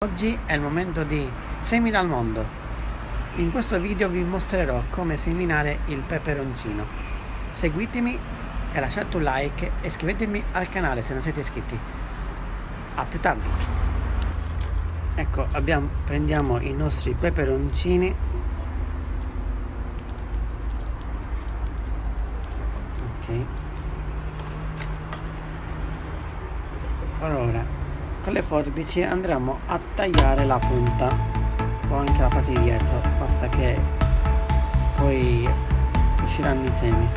Oggi è il momento di semina al mondo. In questo video vi mostrerò come seminare il peperoncino. Seguitemi e lasciate un like e iscrivetevi al canale se non siete iscritti. A più tardi. Ecco, abbiamo, prendiamo i nostri peperoncini. Ok. Allora, con le forbici andremo a tagliare la punta. O anche la parte di dietro basta che poi usciranno i semi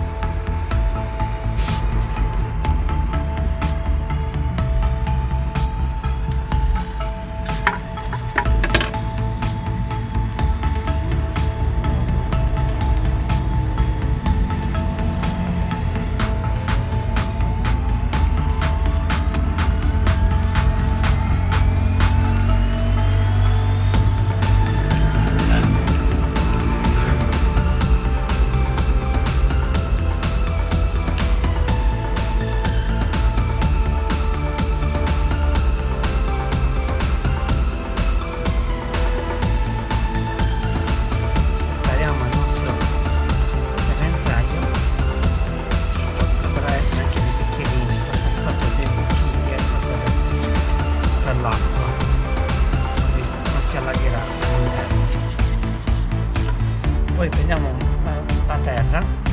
poi prendiamo la terra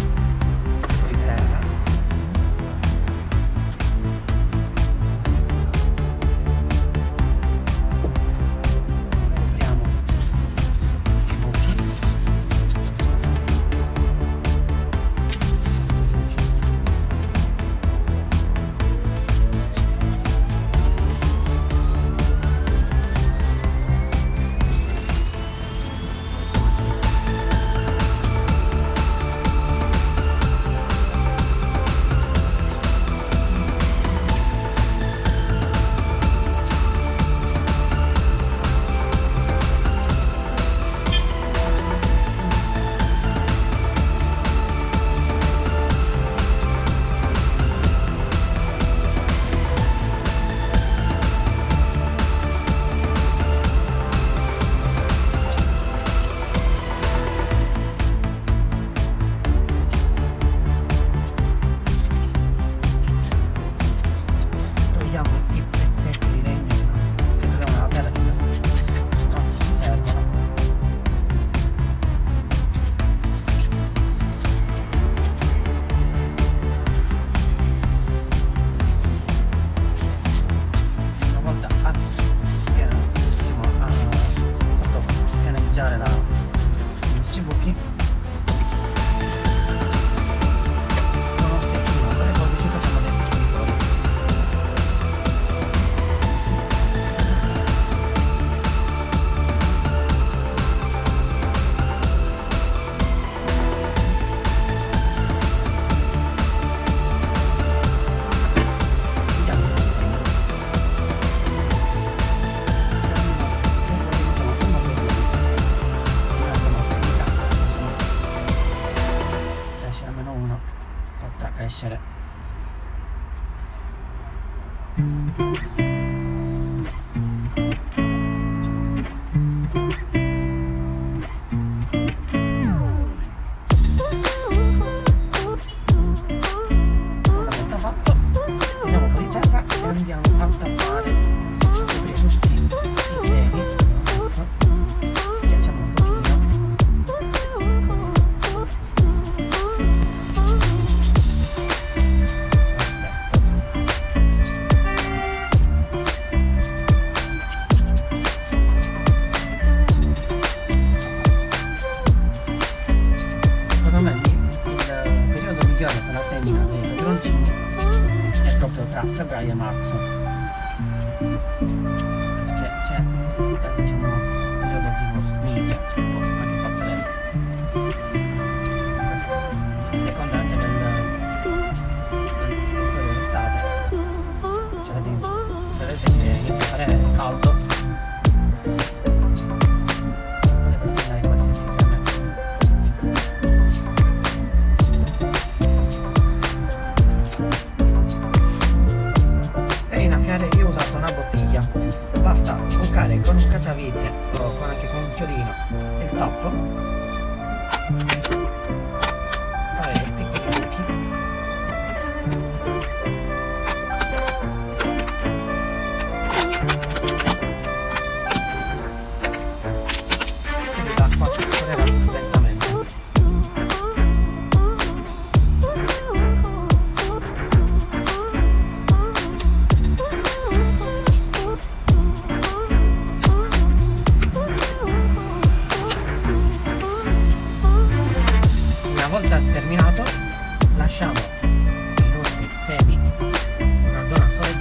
Sprawcę Brian Markson.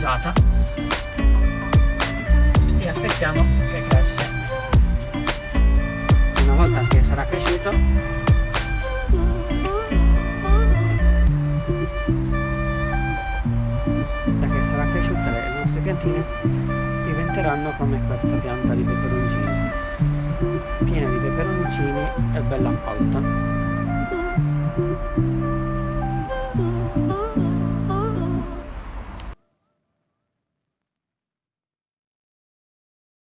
Soleggiata e aspettiamo che cresce. Una volta che sarà cresciuto. Da che sarà cresciuta le nostre piantine diventeranno come questa pianta di peperoncini. Piena di peperoncini e bella alta